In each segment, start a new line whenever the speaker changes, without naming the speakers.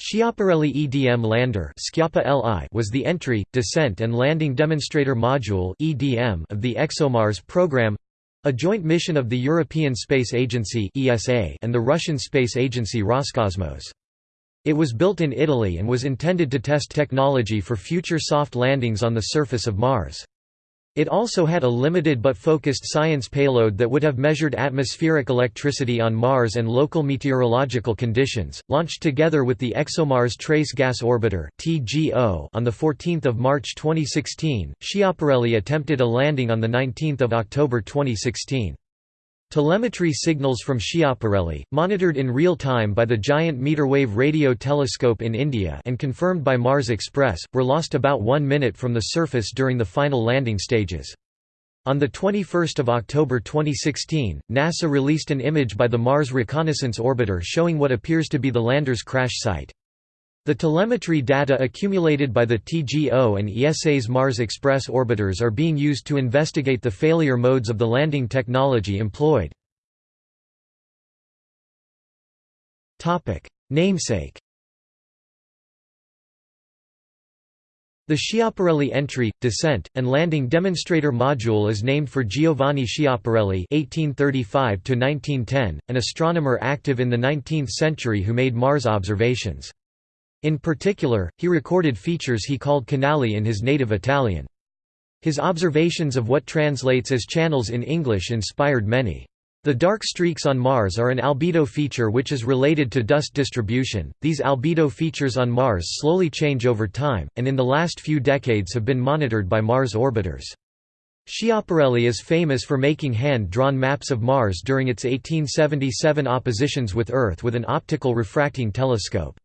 Schiaparelli EDM Lander was the entry, descent and landing demonstrator module of the ExoMars program—a joint mission of the European Space Agency and the Russian space agency Roscosmos. It was built in Italy and was intended to test technology for future soft landings on the surface of Mars. It also had a limited but focused science payload that would have measured atmospheric electricity on Mars and local meteorological conditions. Launched together with the ExoMars Trace Gas Orbiter (TGO) on the 14th of March 2016, Schiaparelli attempted a landing on the 19th of October 2016. Telemetry signals from Schiaparelli, monitored in real time by the Giant Meterwave Radio Telescope in India and confirmed by Mars Express, were lost about one minute from the surface during the final landing stages. On 21 October 2016, NASA released an image by the Mars Reconnaissance Orbiter showing what appears to be the lander's crash site. The telemetry data accumulated by the TGO and ESA's Mars Express orbiters are being used to investigate the failure modes of the landing technology employed. Namesake The Schiaparelli entry, descent, and landing demonstrator module is named for Giovanni Schiaparelli (1835–1910), an astronomer active in the 19th century who made Mars observations. In particular, he recorded features he called canali in his native Italian. His observations of what translates as channels in English inspired many. The dark streaks on Mars are an albedo feature which is related to dust distribution. These albedo features on Mars slowly change over time, and in the last few decades have been monitored by Mars orbiters. Schiaparelli is famous for making hand-drawn maps of Mars during its 1877 oppositions with Earth with an optical refracting telescope.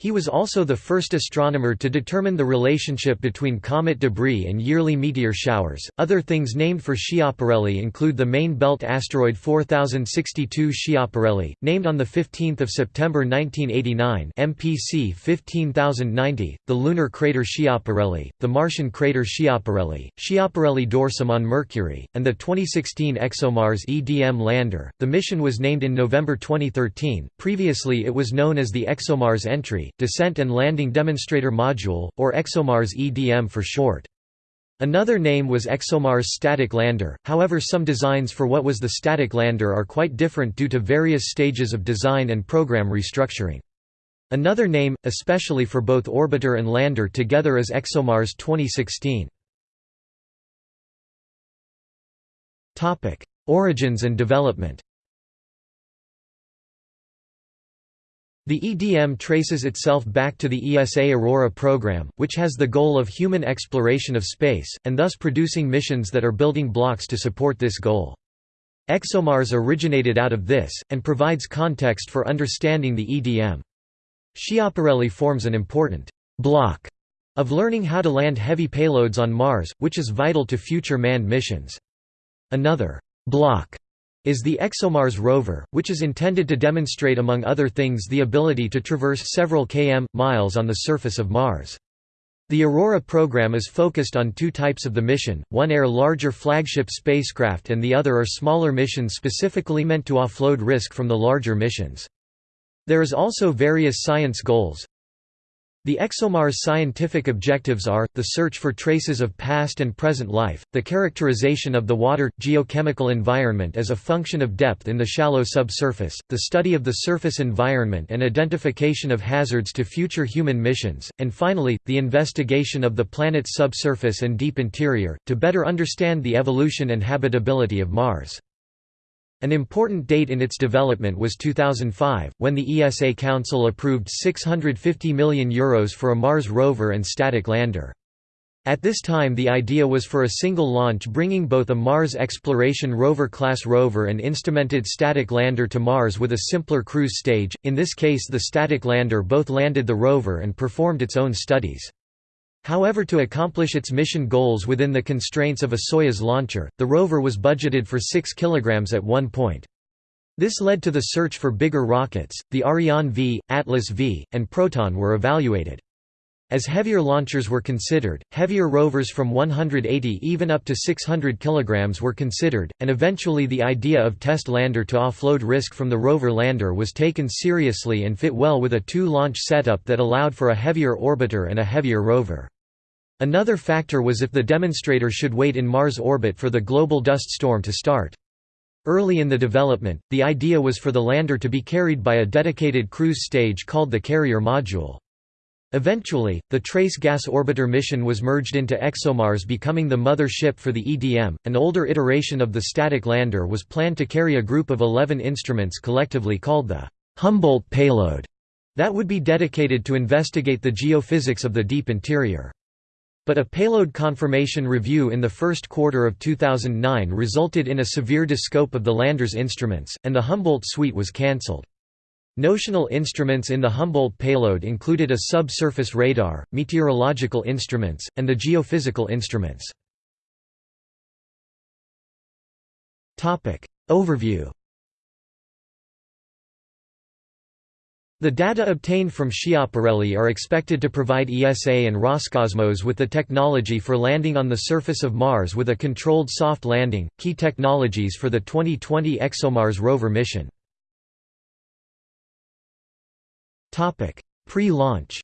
He was also the first astronomer to determine the relationship between comet debris and yearly meteor showers. Other things named for Schiaparelli include the main belt asteroid 4062 Schiaparelli, named on 15 September 1989 MPC 15090, the lunar crater Schiaparelli, the Martian crater Schiaparelli, Schiaparelli dorsum on Mercury, and the 2016 ExoMars EDM lander. The mission was named in November 2013. Previously it was known as the ExoMars entry Descent and Landing Demonstrator Module, or ExoMars EDM for short. Another name was ExoMars Static Lander, however some designs for what was the static lander are quite different due to various stages of design and program restructuring. Another name, especially for both orbiter and lander together is ExoMars 2016. Origins and development The EDM traces itself back to the ESA Aurora program, which has the goal of human exploration of space, and thus producing missions that are building blocks to support this goal. ExoMars originated out of this, and provides context for understanding the EDM. Schiaparelli forms an important block of learning how to land heavy payloads on Mars, which is vital to future manned missions. Another block is the ExoMars rover, which is intended to demonstrate among other things the ability to traverse several km, miles on the surface of Mars. The Aurora program is focused on two types of the mission, one are larger flagship spacecraft and the other are smaller missions specifically meant to offload risk from the larger missions. There is also various science goals, the ExoMars scientific objectives are, the search for traces of past and present life, the characterization of the water, geochemical environment as a function of depth in the shallow subsurface, the study of the surface environment and identification of hazards to future human missions, and finally, the investigation of the planet's subsurface and deep interior, to better understand the evolution and habitability of Mars. An important date in its development was 2005, when the ESA Council approved €650 million Euros for a Mars rover and static lander. At this time the idea was for a single launch bringing both a Mars Exploration Rover-class rover and instrumented static lander to Mars with a simpler cruise stage, in this case the static lander both landed the rover and performed its own studies. However to accomplish its mission goals within the constraints of a Soyuz launcher, the rover was budgeted for 6 kg at one point. This led to the search for bigger rockets, the Ariane V, Atlas V, and Proton were evaluated. As heavier launchers were considered, heavier rovers from 180 even up to 600 kg were considered, and eventually the idea of test lander to offload risk from the rover lander was taken seriously and fit well with a two-launch setup that allowed for a heavier orbiter and a heavier rover. Another factor was if the demonstrator should wait in Mars orbit for the global dust storm to start. Early in the development, the idea was for the lander to be carried by a dedicated cruise stage called the carrier module. Eventually, the Trace Gas Orbiter mission was merged into ExoMars becoming the mother ship for the EDM. An older iteration of the static lander was planned to carry a group of 11 instruments collectively called the Humboldt payload that would be dedicated to investigate the geophysics of the deep interior. But a payload confirmation review in the first quarter of 2009 resulted in a severe descope of the lander's instruments, and the Humboldt suite was cancelled. Notional instruments in the Humboldt payload included a subsurface radar, meteorological instruments, and the geophysical instruments. Overview The data obtained from Schiaparelli are expected to provide ESA and Roscosmos with the technology for landing on the surface of Mars with a controlled soft landing, key technologies for the 2020 ExoMars rover mission. Pre-launch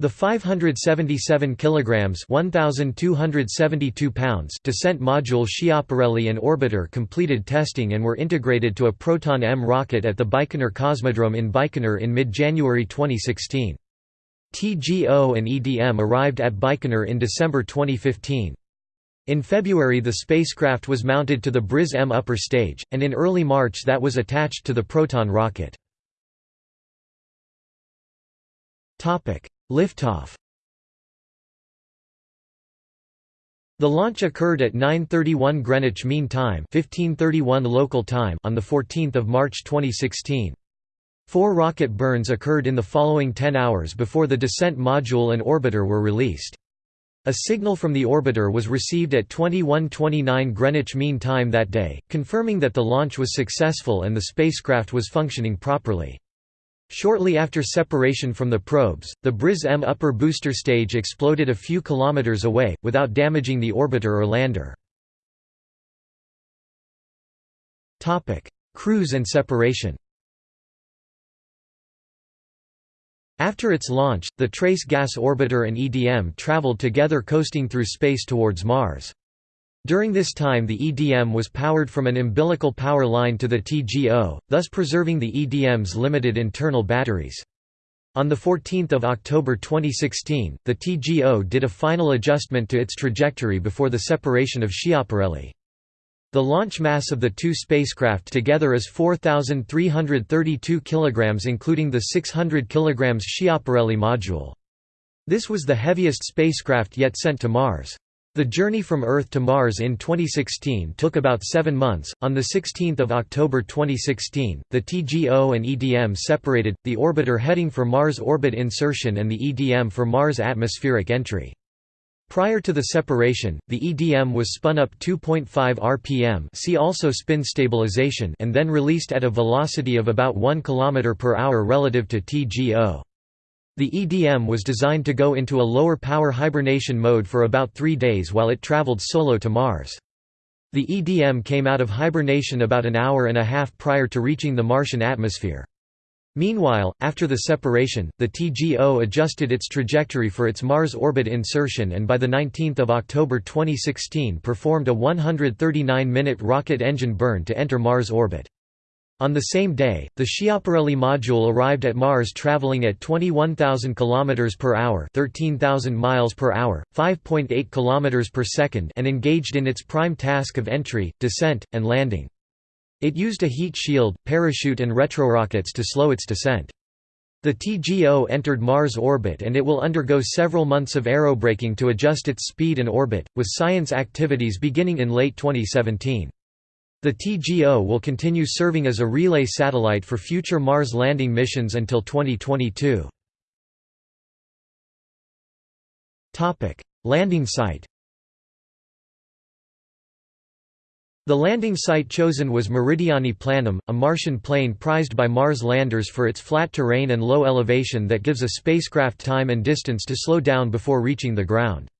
The 577 kilograms (1272 pounds) descent module Schiaparelli and orbiter completed testing and were integrated to a Proton M rocket at the Baikonur Cosmodrome in Baikonur in mid-January 2016. TGO and EDM arrived at Baikonur in December 2015. In February the spacecraft was mounted to the Briz M upper stage, and in early March that was attached to the Proton rocket. Liftoff The launch occurred at 9:31 Greenwich Mean Time, 15:31 local time on the 14th of March 2016. Four rocket burns occurred in the following 10 hours before the descent module and orbiter were released. A signal from the orbiter was received at 21:29 Greenwich Mean Time that day, confirming that the launch was successful and the spacecraft was functioning properly. Shortly after separation from the probes, the Briz M upper booster stage exploded a few kilometers away, without damaging the orbiter or lander. Cruise and separation After its launch, the Trace Gas Orbiter and EDM traveled together coasting through space towards Mars. During this time the EDM was powered from an umbilical power line to the TGO, thus preserving the EDM's limited internal batteries. On 14 October 2016, the TGO did a final adjustment to its trajectory before the separation of Schiaparelli. The launch mass of the two spacecraft together is 4,332 kg including the 600 kg Schiaparelli module. This was the heaviest spacecraft yet sent to Mars. The journey from Earth to Mars in 2016 took about seven months. On 16 October 2016, the TGO and EDM separated, the orbiter heading for Mars orbit insertion and the EDM for Mars atmospheric entry. Prior to the separation, the EDM was spun up 2.5 rpm see also spin stabilization and then released at a velocity of about 1 km per hour relative to TGO. The EDM was designed to go into a lower power hibernation mode for about three days while it traveled solo to Mars. The EDM came out of hibernation about an hour and a half prior to reaching the Martian atmosphere. Meanwhile, after the separation, the TGO adjusted its trajectory for its Mars orbit insertion and by 19 October 2016 performed a 139-minute rocket engine burn to enter Mars orbit. On the same day, the Schiaparelli module arrived at Mars traveling at 21,000 km per hour, 13,000 miles per hour, 5.8 km per second, and engaged in its prime task of entry, descent, and landing. It used a heat shield, parachute and retrorockets to slow its descent. The TGO entered Mars orbit and it will undergo several months of aerobraking to adjust its speed and orbit, with science activities beginning in late 2017. The TGO will continue serving as a relay satellite for future Mars landing missions until 2022. Landing site The landing site chosen was Meridiani Planum, a Martian plain prized by Mars landers for its flat terrain and low elevation that gives a spacecraft time and distance to slow down before reaching the ground.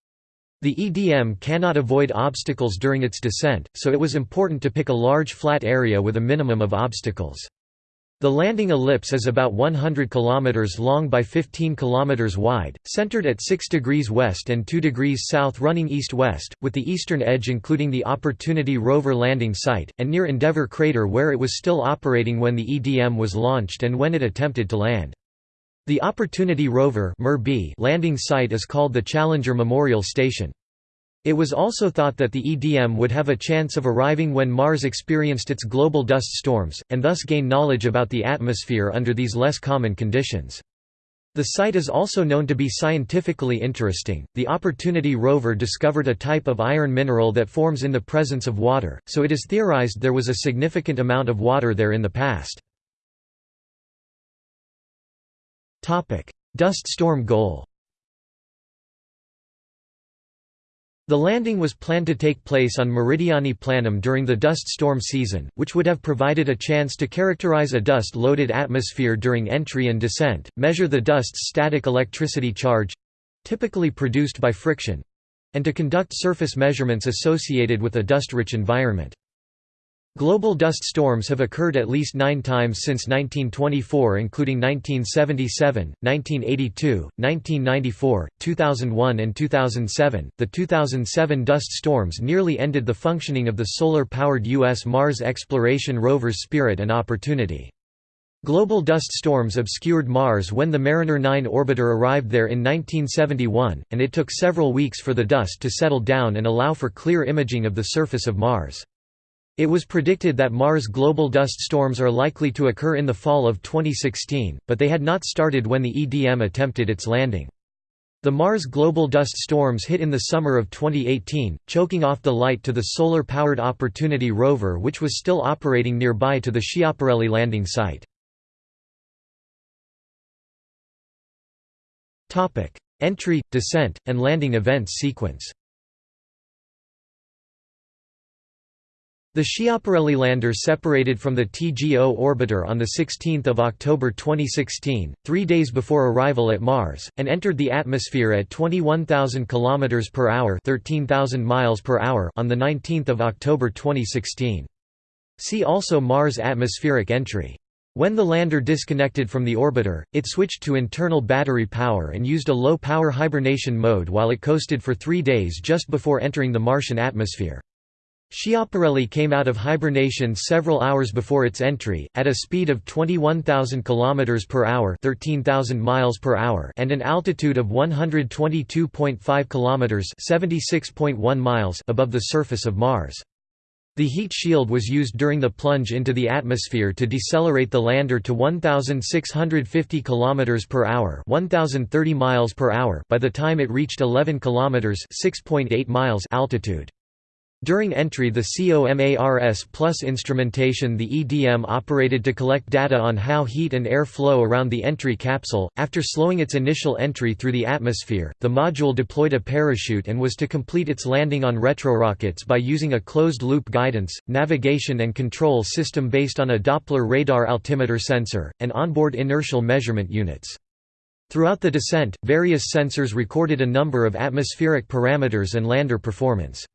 The EDM cannot avoid obstacles during its descent, so it was important to pick a large flat area with a minimum of obstacles. The landing ellipse is about 100 km long by 15 km wide, centered at 6 degrees west and 2 degrees south running east-west, with the eastern edge including the Opportunity rover landing site, and near Endeavour crater where it was still operating when the EDM was launched and when it attempted to land. The Opportunity rover landing site is called the Challenger Memorial Station. It was also thought that the EDM would have a chance of arriving when Mars experienced its global dust storms, and thus gain knowledge about the atmosphere under these less common conditions. The site is also known to be scientifically interesting. The Opportunity rover discovered a type of iron mineral that forms in the presence of water, so it is theorized there was a significant amount of water there in the past. Dust storm goal. The landing was planned to take place on Meridiani Planum during the dust storm season, which would have provided a chance to characterize a dust-loaded atmosphere during entry and descent, measure the dust's static electricity charge—typically produced by friction—and to conduct surface measurements associated with a dust-rich environment. Global dust storms have occurred at least nine times since 1924 including 1977, 1982, 1994, 2001 and 2007. The 2007 dust storms nearly ended the functioning of the solar-powered U.S. Mars exploration rovers Spirit and Opportunity. Global dust storms obscured Mars when the Mariner 9 orbiter arrived there in 1971, and it took several weeks for the dust to settle down and allow for clear imaging of the surface of Mars. It was predicted that Mars global dust storms are likely to occur in the fall of 2016, but they had not started when the EDM attempted its landing. The Mars global dust storms hit in the summer of 2018, choking off the light to the solar-powered Opportunity rover which was still operating nearby to the Schiaparelli landing site. Entry, descent, and landing events sequence The Schiaparelli lander separated from the TGO orbiter on 16 October 2016, three days before arrival at Mars, and entered the atmosphere at 21,000 km per hour, 13,000 miles per hour on 19 October 2016. See also Mars atmospheric entry. When the lander disconnected from the orbiter, it switched to internal battery power and used a low-power hibernation mode while it coasted for three days just before entering the Martian atmosphere. Schiaparelli came out of hibernation several hours before its entry, at a speed of 21,000 km per hour, 13,000 miles per hour, and an altitude of 122.5 km, 76.1 miles above the surface of Mars. The heat shield was used during the plunge into the atmosphere to decelerate the lander to 1650 km per hour, 1030 miles per hour by the time it reached 11 km, 6.8 miles altitude. During entry the COMARS Plus instrumentation the EDM operated to collect data on how heat and air flow around the entry capsule. After slowing its initial entry through the atmosphere, the module deployed a parachute and was to complete its landing on retrorockets by using a closed-loop guidance, navigation and control system based on a Doppler radar altimeter sensor, and onboard inertial measurement units. Throughout the descent, various sensors recorded a number of atmospheric parameters and lander performance.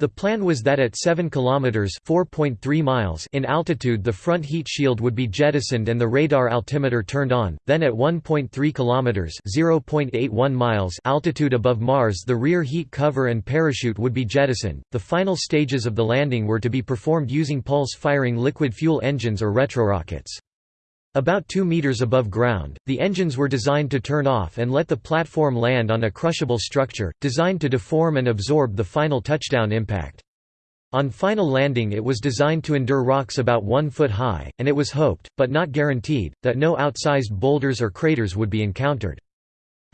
The plan was that at 7 kilometers (4.3 miles) in altitude the front heat shield would be jettisoned and the radar altimeter turned on. Then at 1.3 kilometers (0.81 miles) altitude above Mars the rear heat cover and parachute would be jettisoned. The final stages of the landing were to be performed using pulse-firing liquid fuel engines or retrorockets. About 2 meters above ground, the engines were designed to turn off and let the platform land on a crushable structure, designed to deform and absorb the final touchdown impact. On final landing it was designed to endure rocks about one foot high, and it was hoped, but not guaranteed, that no outsized boulders or craters would be encountered.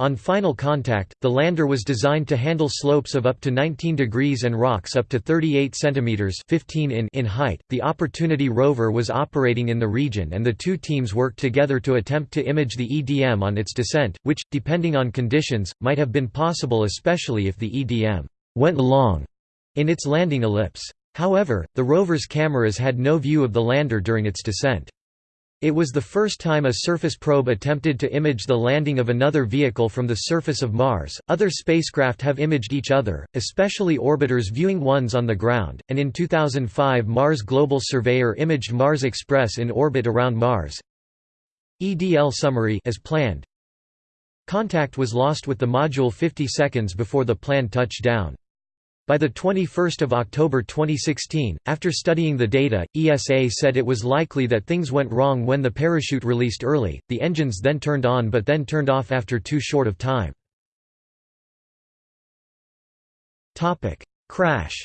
On final contact, the lander was designed to handle slopes of up to 19 degrees and rocks up to 38 centimeters (15 in) in height. The Opportunity rover was operating in the region and the two teams worked together to attempt to image the EDM on its descent, which depending on conditions might have been possible especially if the EDM went long in its landing ellipse. However, the rover's cameras had no view of the lander during its descent. It was the first time a surface probe attempted to image the landing of another vehicle from the surface of Mars. Other spacecraft have imaged each other, especially orbiters viewing ones on the ground, and in 2005 Mars Global Surveyor imaged Mars Express in orbit around Mars. EDL summary as planned. Contact was lost with the module 50 seconds before the planned touchdown. By 21 October 2016, after studying the data, ESA said it was likely that things went wrong when the parachute released early, the engines then turned on but then turned off after too short of time. Crash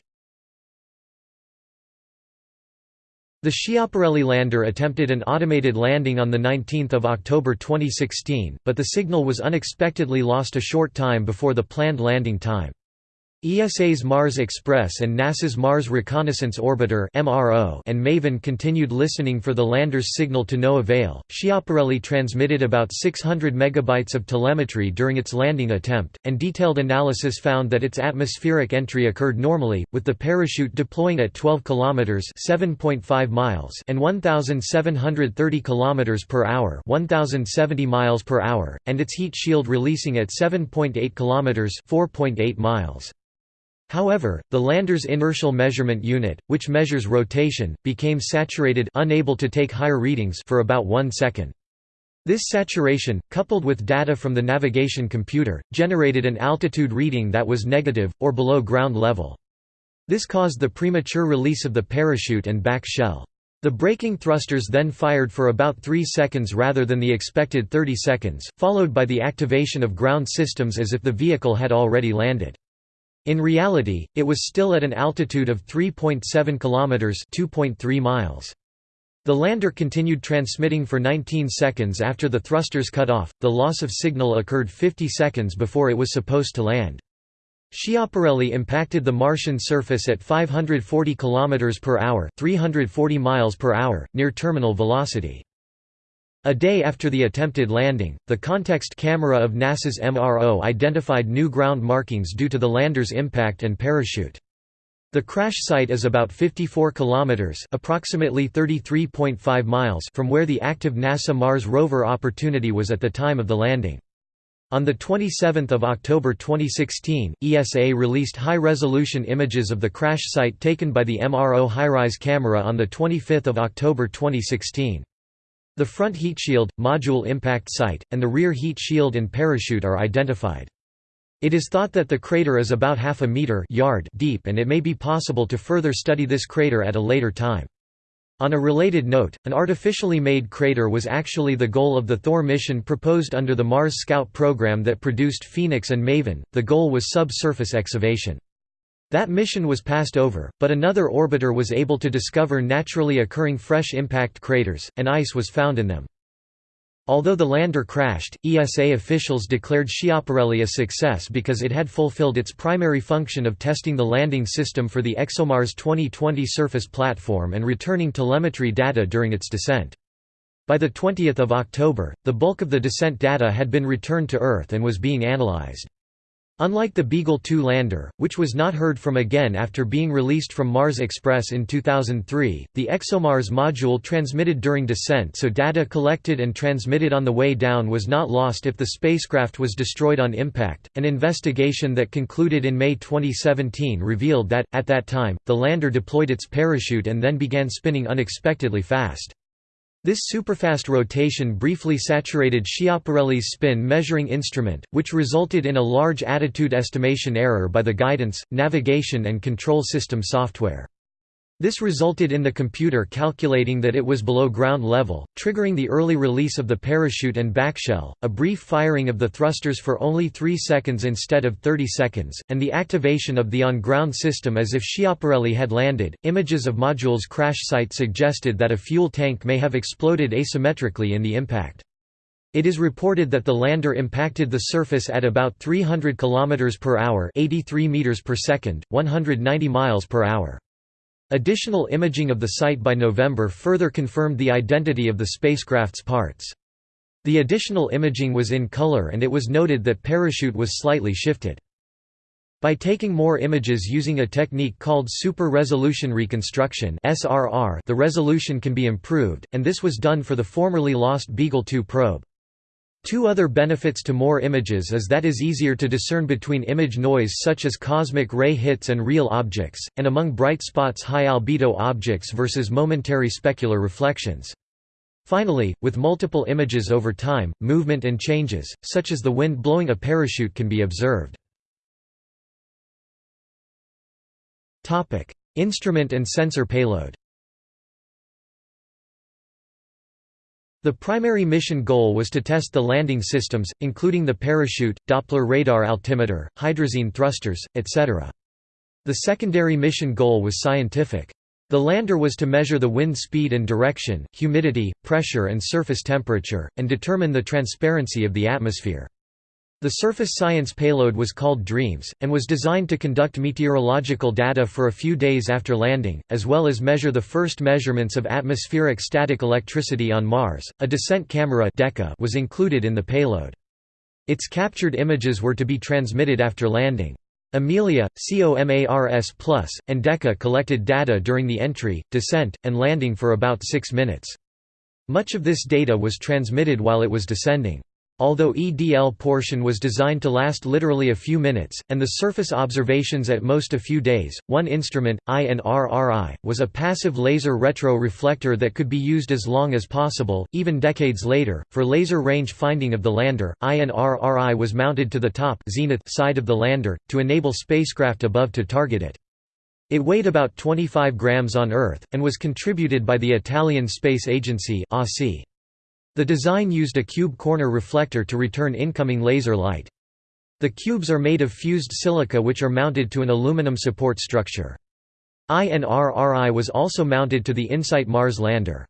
The Schiaparelli lander attempted an automated landing on 19 October 2016, but the signal was unexpectedly lost a short time before the planned landing time. ESA's Mars Express and NASA's Mars Reconnaissance Orbiter and MAVEN continued listening for the lander's signal to no avail. Schiaparelli transmitted about 600 megabytes of telemetry during its landing attempt, and detailed analysis found that its atmospheric entry occurred normally, with the parachute deploying at 12 kilometers (7.5 miles) and 1,730 kilometers per hour (1,070 miles per hour), and its heat shield releasing at 7.8 kilometers (4.8 miles). However, the lander's inertial measurement unit, which measures rotation, became saturated unable to take higher readings for about one second. This saturation, coupled with data from the navigation computer, generated an altitude reading that was negative, or below ground level. This caused the premature release of the parachute and back shell. The braking thrusters then fired for about 3 seconds rather than the expected 30 seconds, followed by the activation of ground systems as if the vehicle had already landed. In reality, it was still at an altitude of 3.7 kilometers (2.3 miles). The lander continued transmitting for 19 seconds after the thrusters cut off. The loss of signal occurred 50 seconds before it was supposed to land. Schiaparelli impacted the Martian surface at 540 km per hour, 340 miles per hour, near terminal velocity. A day after the attempted landing, the context camera of NASA's MRO identified new ground markings due to the lander's impact and parachute. The crash site is about 54 kilometers, approximately 33.5 miles from where the active NASA Mars rover Opportunity was at the time of the landing. On 27 October 2016, ESA released high-resolution images of the crash site taken by the MRO HiRISE camera on 25 October 2016. The front heat shield, module impact site, and the rear heat shield and parachute are identified. It is thought that the crater is about half a meter yard deep and it may be possible to further study this crater at a later time. On a related note, an artificially made crater was actually the goal of the Thor mission proposed under the Mars Scout program that produced Phoenix and Maven. The goal was subsurface excavation. That mission was passed over, but another orbiter was able to discover naturally occurring fresh impact craters, and ice was found in them. Although the lander crashed, ESA officials declared Schiaparelli a success because it had fulfilled its primary function of testing the landing system for the ExoMars 2020 surface platform and returning telemetry data during its descent. By 20 October, the bulk of the descent data had been returned to Earth and was being analyzed. Unlike the Beagle 2 lander, which was not heard from again after being released from Mars Express in 2003, the ExoMars module transmitted during descent so data collected and transmitted on the way down was not lost if the spacecraft was destroyed on impact. An investigation that concluded in May 2017 revealed that, at that time, the lander deployed its parachute and then began spinning unexpectedly fast. This superfast rotation briefly saturated Schiaparelli's spin measuring instrument, which resulted in a large attitude estimation error by the guidance, navigation and control system software. This resulted in the computer calculating that it was below ground level, triggering the early release of the parachute and backshell, a brief firing of the thrusters for only 3 seconds instead of 30 seconds, and the activation of the on-ground system as if Schiaparelli had landed. Images of module's crash site suggested that a fuel tank may have exploded asymmetrically in the impact. It is reported that the lander impacted the surface at about 300 km per hour, 83 meters per second, 190 miles per hour. Additional imaging of the site by November further confirmed the identity of the spacecraft's parts. The additional imaging was in color and it was noted that parachute was slightly shifted. By taking more images using a technique called super-resolution reconstruction the resolution can be improved, and this was done for the formerly lost Beagle 2 probe. Two other benefits to more images is that is easier to discern between image noise such as cosmic ray hits and real objects, and among bright spots high albedo objects versus momentary specular reflections. Finally, with multiple images over time, movement and changes, such as the wind blowing a parachute can be observed. Instrument and sensor payload. The primary mission goal was to test the landing systems, including the parachute, Doppler radar altimeter, hydrazine thrusters, etc. The secondary mission goal was scientific. The lander was to measure the wind speed and direction, humidity, pressure and surface temperature, and determine the transparency of the atmosphere. The surface science payload was called DREAMS, and was designed to conduct meteorological data for a few days after landing, as well as measure the first measurements of atmospheric static electricity on Mars. A descent camera was included in the payload. Its captured images were to be transmitted after landing. Amelia, COMARS+, and DECA collected data during the entry, descent, and landing for about six minutes. Much of this data was transmitted while it was descending. Although EDL portion was designed to last literally a few minutes, and the surface observations at most a few days, one instrument, INRRI, was a passive laser retro-reflector that could be used as long as possible, even decades later. For laser range finding of the lander, INRRI was mounted to the top zenith side of the lander, to enable spacecraft above to target it. It weighed about 25 grams on Earth, and was contributed by the Italian Space Agency ASI. The design used a cube corner reflector to return incoming laser light. The cubes are made of fused silica which are mounted to an aluminum support structure. INRRI was also mounted to the InSight Mars lander.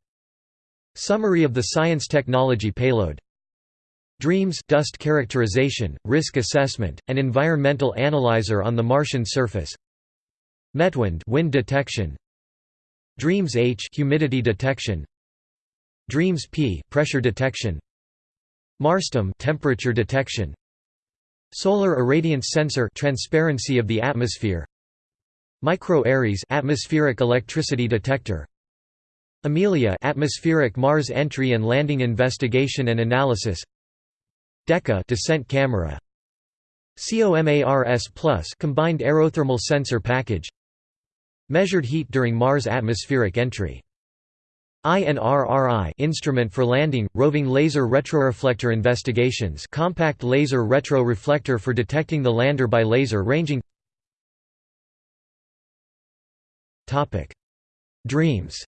Summary of the science technology payload DREAMS dust characterization, risk assessment, and environmental analyzer on the Martian surface METWIND wind detection DREAMS H humidity detection Dreams P pressure detection. Marstem temperature detection. Solar irradiance sensor transparency of the atmosphere. Micro Ares atmospheric electricity detector. Amelia atmospheric Mars entry and landing investigation and analysis. DECA descent camera. COMARS Plus combined aerothermal sensor package. Measured heat during Mars atmospheric entry INRRI instrument for landing, roving laser retroreflector investigations compact laser retroreflector for detecting the lander by laser ranging. Dreams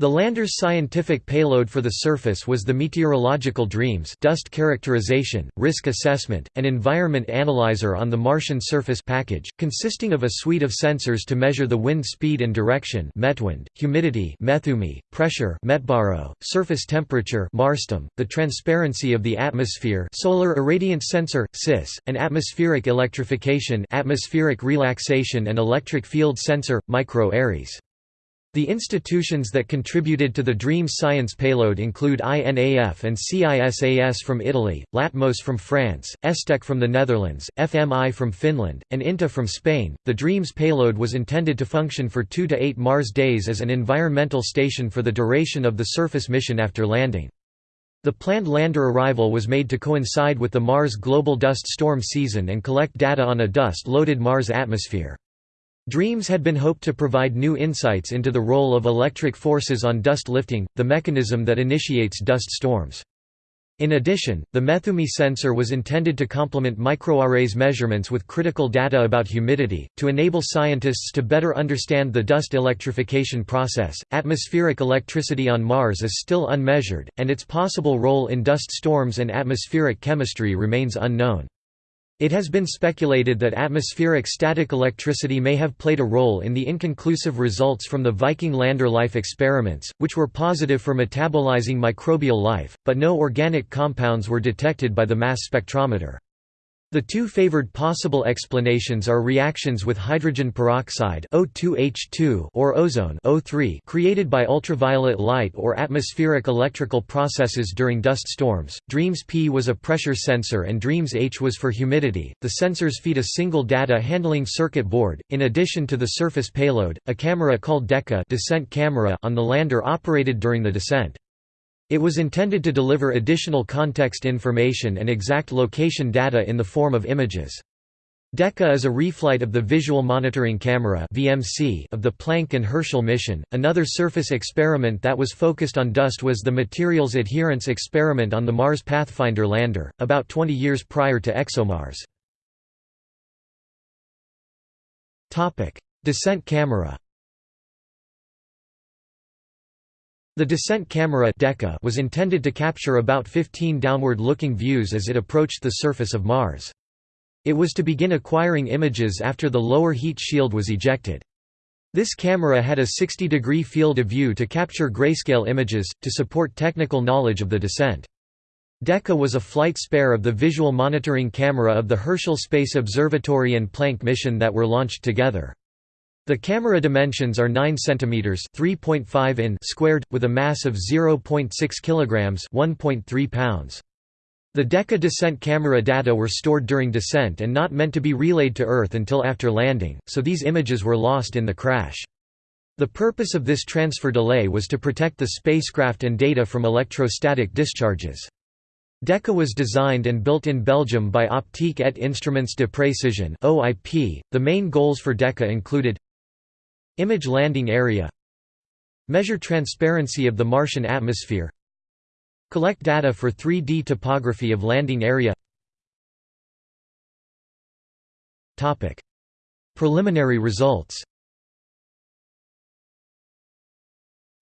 The lander's scientific payload for the surface was the meteorological DREAMS dust characterization, risk assessment, and environment analyzer on the Martian surface package, consisting of a suite of sensors to measure the wind speed and direction metwind, humidity methumi, pressure metbaro, surface temperature marstem, the transparency of the atmosphere solar irradiance sensor, SIS, and atmospheric electrification atmospheric relaxation and electric field sensor, micro Ares. The institutions that contributed to the DREAMS science payload include INAF and CISAS from Italy, Latmos from France, ESTEC from the Netherlands, FMI from Finland, and INTA from Spain. The DREAMS payload was intended to function for 2 to 8 Mars days as an environmental station for the duration of the surface mission after landing. The planned lander arrival was made to coincide with the Mars global dust storm season and collect data on a dust-loaded Mars atmosphere. Dreams had been hoped to provide new insights into the role of electric forces on dust lifting, the mechanism that initiates dust storms. In addition, the Methumi sensor was intended to complement micro Ares measurements with critical data about humidity, to enable scientists to better understand the dust electrification process. Atmospheric electricity on Mars is still unmeasured, and its possible role in dust storms and atmospheric chemistry remains unknown. It has been speculated that atmospheric static electricity may have played a role in the inconclusive results from the Viking lander life experiments, which were positive for metabolizing microbial life, but no organic compounds were detected by the mass spectrometer. The two favored possible explanations are reactions with hydrogen peroxide O2H2 or ozone O3 created by ultraviolet light or atmospheric electrical processes during dust storms. DREAMS P was a pressure sensor and DREAMS H was for humidity. The sensors feed a single data handling circuit board in addition to the surface payload, a camera called DECA descent camera on the lander operated during the descent. It was intended to deliver additional context information and exact location data in the form of images. DECA is a reflight of the Visual Monitoring Camera of the Planck and Herschel mission. Another surface experiment that was focused on dust was the Materials Adherence Experiment on the Mars Pathfinder lander, about 20 years prior to ExoMars. Descent camera The descent camera was intended to capture about 15 downward-looking views as it approached the surface of Mars. It was to begin acquiring images after the lower heat shield was ejected. This camera had a 60-degree field of view to capture grayscale images, to support technical knowledge of the descent. DECA was a flight spare of the visual monitoring camera of the Herschel Space Observatory and Planck mission that were launched together. The camera dimensions are 9 cm 3.5 in squared, with a mass of 0.6 kg 1.3 pounds. The DECA descent camera data were stored during descent and not meant to be relayed to Earth until after landing, so these images were lost in the crash. The purpose of this transfer delay was to protect the spacecraft and data from electrostatic discharges. DECA was designed and built in Belgium by Optique et Instruments de Précision (OIP). The main goals for DECA included Image landing area Measure transparency of the Martian atmosphere Collect data for 3D topography of landing area. Preliminary results.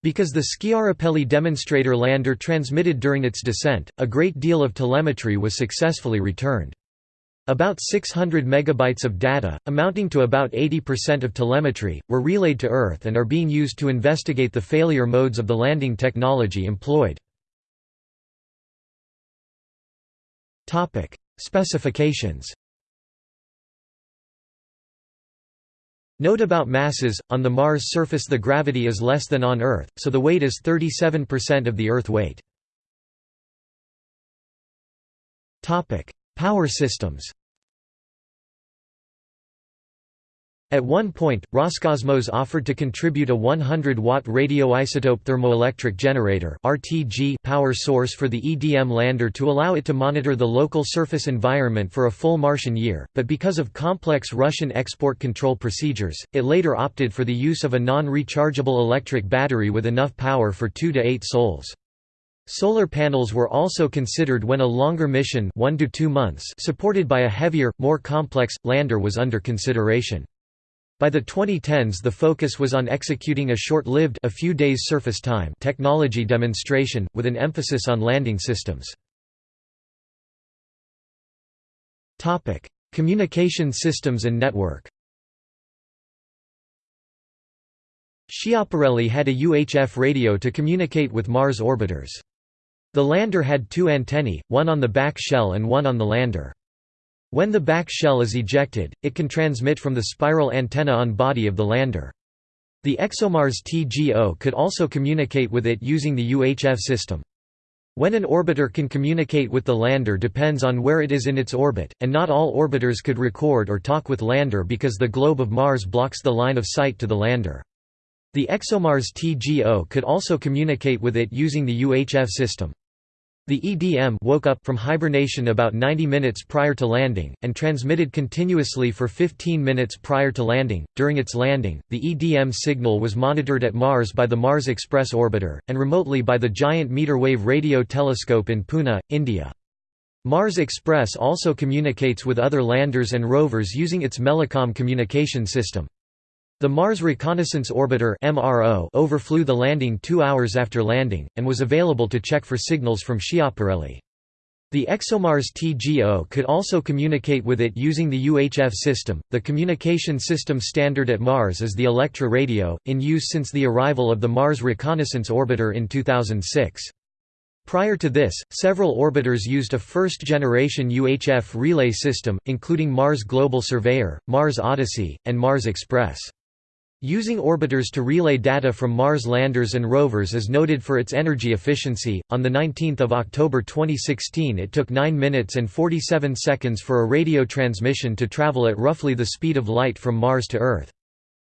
Because the Schiaparelli demonstrator lander transmitted during its descent, a great deal of telemetry was successfully returned. About 600 megabytes of data, amounting to about 80% of telemetry, were relayed to Earth and are being used to investigate the failure modes of the landing technology employed. Specifications Note about masses, on the Mars surface the gravity is less than on Earth, so the weight is 37% of the Earth weight. Power systems At one point, Roscosmos offered to contribute a 100-watt radioisotope thermoelectric generator (RTG) power source for the EDM lander to allow it to monitor the local surface environment for a full Martian year, but because of complex Russian export control procedures, it later opted for the use of a non-rechargeable electric battery with enough power for 2 to 8 sols. Solar panels were also considered when a longer mission one to two months supported by a heavier, more complex, lander was under consideration. By the 2010s the focus was on executing a short-lived a few days surface time technology demonstration, with an emphasis on landing systems. Communication systems and network Schiaparelli had a UHF radio to communicate with Mars orbiters. The lander had two antennae, one on the back shell and one on the lander. When the back shell is ejected, it can transmit from the spiral antenna on body of the lander. The ExoMars TGO could also communicate with it using the UHF system. When an orbiter can communicate with the lander depends on where it is in its orbit, and not all orbiters could record or talk with lander because the globe of Mars blocks the line of sight to the lander. The ExoMars TGO could also communicate with it using the UHF system. The EDM woke up from hibernation about 90 minutes prior to landing, and transmitted continuously for 15 minutes prior to landing. During its landing, the EDM signal was monitored at Mars by the Mars Express orbiter, and remotely by the Giant Meter Wave Radio Telescope in Pune, India. Mars Express also communicates with other landers and rovers using its MELACOM communication system. The Mars Reconnaissance Orbiter overflew the landing two hours after landing, and was available to check for signals from Schiaparelli. The ExoMars TGO could also communicate with it using the UHF system. The communication system standard at Mars is the Electra radio, in use since the arrival of the Mars Reconnaissance Orbiter in 2006. Prior to this, several orbiters used a first-generation UHF relay system, including Mars Global Surveyor, Mars Odyssey, and Mars Express. Using orbiters to relay data from Mars landers and rovers is noted for its energy efficiency. On the 19th of October 2016, it took 9 minutes and 47 seconds for a radio transmission to travel at roughly the speed of light from Mars to Earth.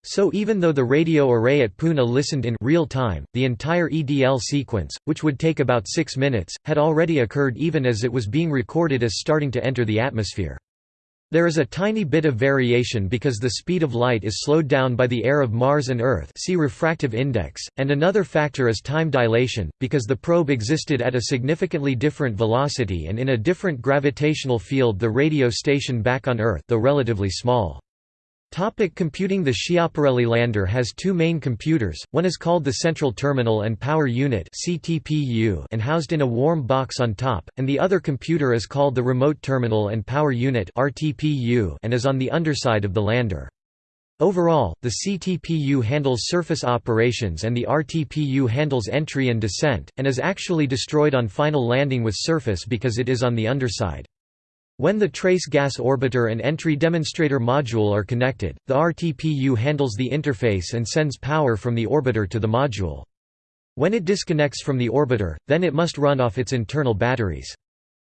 So even though the radio array at Pune listened in real time, the entire EDL sequence, which would take about 6 minutes, had already occurred even as it was being recorded as starting to enter the atmosphere. There is a tiny bit of variation because the speed of light is slowed down by the air of Mars and Earth see refractive index, and another factor is time dilation, because the probe existed at a significantly different velocity and in a different gravitational field the radio station back on Earth though relatively small. Topic computing The Schiaparelli lander has two main computers, one is called the Central Terminal and Power Unit and housed in a warm box on top, and the other computer is called the Remote Terminal and Power Unit and is on the underside of the lander. Overall, the CTPU handles surface operations and the RTPU handles entry and descent, and is actually destroyed on final landing with surface because it is on the underside. When the trace gas orbiter and entry demonstrator module are connected, the RTPU handles the interface and sends power from the orbiter to the module. When it disconnects from the orbiter, then it must run off its internal batteries.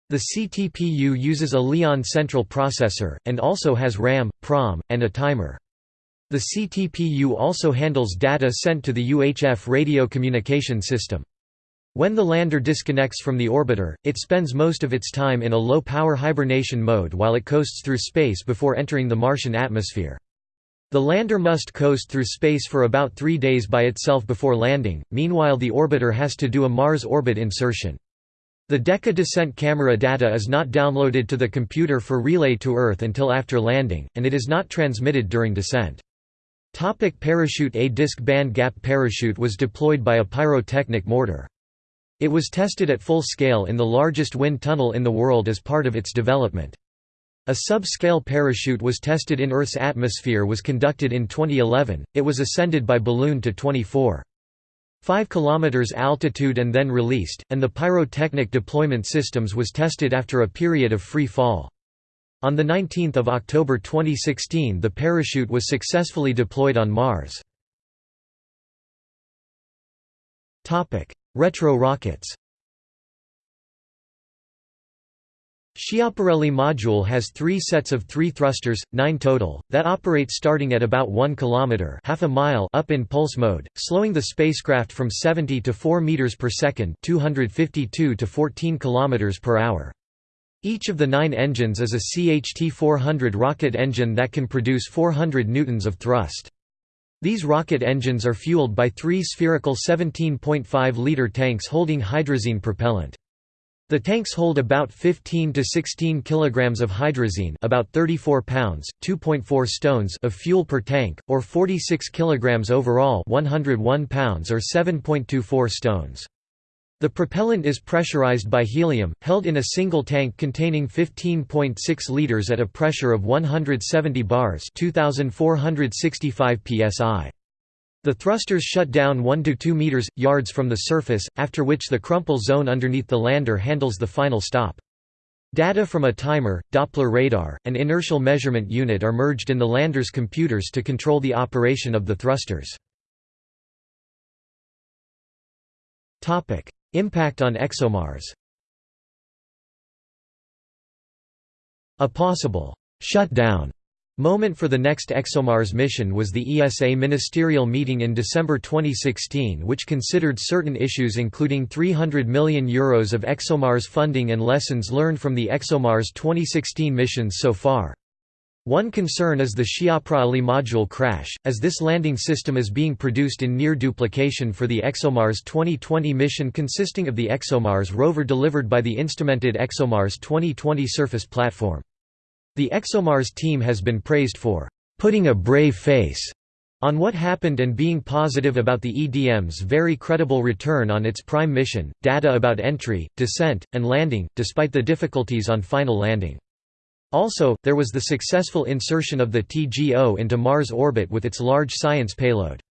The CTPU uses a Leon central processor, and also has RAM, PROM, and a timer. The CTPU also handles data sent to the UHF radio communication system. When the lander disconnects from the orbiter, it spends most of its time in a low-power hibernation mode while it coasts through space before entering the Martian atmosphere. The lander must coast through space for about three days by itself before landing, meanwhile the orbiter has to do a Mars orbit insertion. The DECA descent camera data is not downloaded to the computer for relay to Earth until after landing, and it is not transmitted during descent. Topic parachute A disc band gap parachute was deployed by a pyrotechnic mortar. It was tested at full scale in the largest wind tunnel in the world as part of its development. A sub-scale parachute was tested in Earth's atmosphere was conducted in 2011, it was ascended by balloon to 24. 5 km altitude and then released, and the pyrotechnic deployment systems was tested after a period of free fall. On 19 October 2016 the parachute was successfully deployed on Mars. Retro rockets Schiaparelli module has three sets of three thrusters, nine total, that operate starting at about 1 km half a mile up in pulse mode, slowing the spacecraft from 70 to 4 meters per second 252 to 14 km per hour. Each of the nine engines is a CHT-400 rocket engine that can produce 400 newtons of thrust. These rocket engines are fueled by three spherical 17.5-liter tanks holding hydrazine propellant. The tanks hold about 15 to 16 kilograms of hydrazine, about 34 pounds, 2.4 stones of fuel per tank, or 46 kilograms overall, 101 pounds or 7.24 stones. The propellant is pressurized by helium, held in a single tank containing 15.6 liters at a pressure of 170 bars 2465 psi. The thrusters shut down 1 to 2 meters yards from the surface, after which the crumple zone underneath the lander handles the final stop. Data from a timer, Doppler radar, and inertial measurement unit are merged in the lander's computers to control the operation of the thrusters. Impact on ExoMars A possible «shutdown» moment for the next ExoMars mission was the ESA ministerial meeting in December 2016 which considered certain issues including €300 million Euros of ExoMars funding and lessons learned from the ExoMars 2016 missions so far. One concern is the Schiaparelli module crash, as this landing system is being produced in near duplication for the ExoMars 2020 mission consisting of the ExoMars rover delivered by the instrumented ExoMars 2020 surface platform. The ExoMars team has been praised for putting a brave face on what happened and being positive about the EDM's very credible return on its prime mission, data about entry, descent, and landing, despite the difficulties on final landing. Also, there was the successful insertion of the TGO into Mars orbit with its large science payload.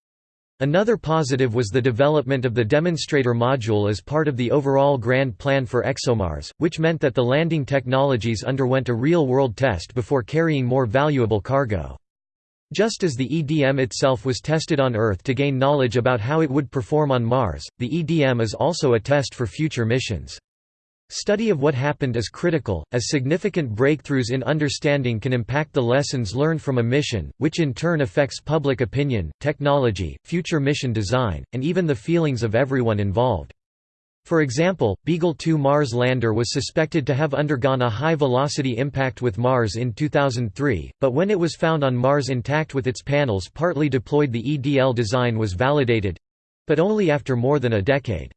Another positive was the development of the demonstrator module as part of the overall grand plan for ExoMars, which meant that the landing technologies underwent a real-world test before carrying more valuable cargo. Just as the EDM itself was tested on Earth to gain knowledge about how it would perform on Mars, the EDM is also a test for future missions. Study of what happened is critical, as significant breakthroughs in understanding can impact the lessons learned from a mission, which in turn affects public opinion, technology, future mission design, and even the feelings of everyone involved. For example, Beagle 2 Mars lander was suspected to have undergone a high-velocity impact with Mars in 2003, but when it was found on Mars intact with its panels partly deployed the EDL design was validated—but only after more than a decade.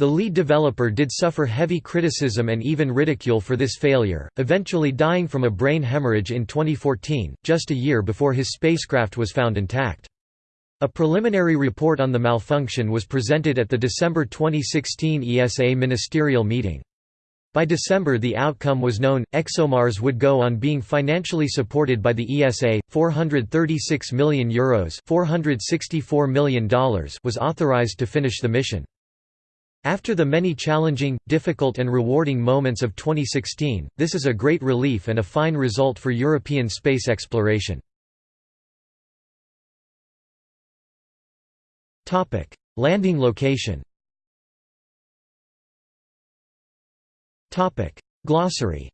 The lead developer did suffer heavy criticism and even ridicule for this failure, eventually dying from a brain hemorrhage in 2014, just a year before his spacecraft was found intact. A preliminary report on the malfunction was presented at the December 2016 ESA ministerial meeting. By December the outcome was known, ExoMars would go on being financially supported by the ESA, €436 million, Euros $464 million was authorized to finish the mission. After the many challenging, difficult and rewarding moments of 2016, this is a great relief and a fine result for European space exploration. Landing location Glossary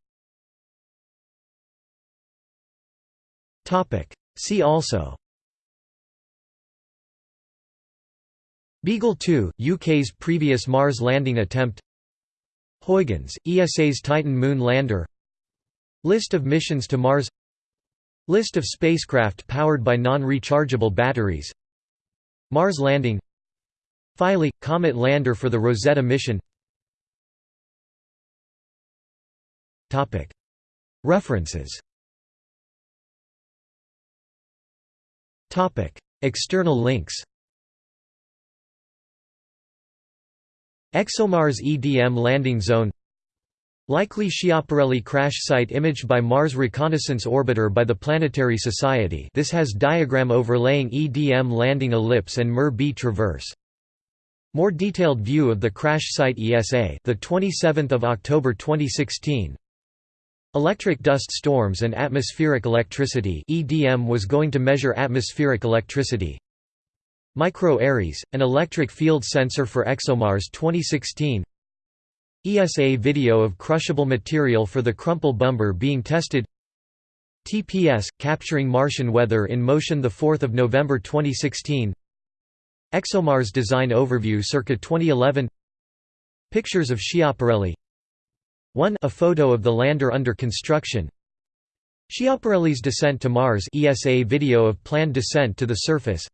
See also Beagle 2, UK's previous Mars landing attempt. Huygens, ESA's Titan moon lander. List of missions to Mars. List of spacecraft powered by non-rechargeable batteries. Mars landing. Philae – Comet lander for the Rosetta mission. References. External links ExoMars EDM landing zone. Likely Schiaparelli crash site imaged by Mars Reconnaissance Orbiter by the Planetary Society. This has diagram overlaying EDM landing ellipse and MER-B traverse. More detailed view of the crash site ESA the 27th of October 2016 Electric dust storms and atmospheric electricity. EDM was going to measure atmospheric electricity Micro-ARES, an electric field sensor for ExoMars 2016 ESA video of crushable material for the Crumple Bumper being tested. TPS, capturing Martian weather in motion 4 November 2016 ExoMars design overview circa 2011 Pictures of Schiaparelli 1 A photo of the lander under construction. Schiaparelli's descent to Mars ESA video of planned descent to the surface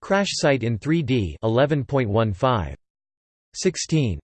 Crash site in 3D 11.15. 16.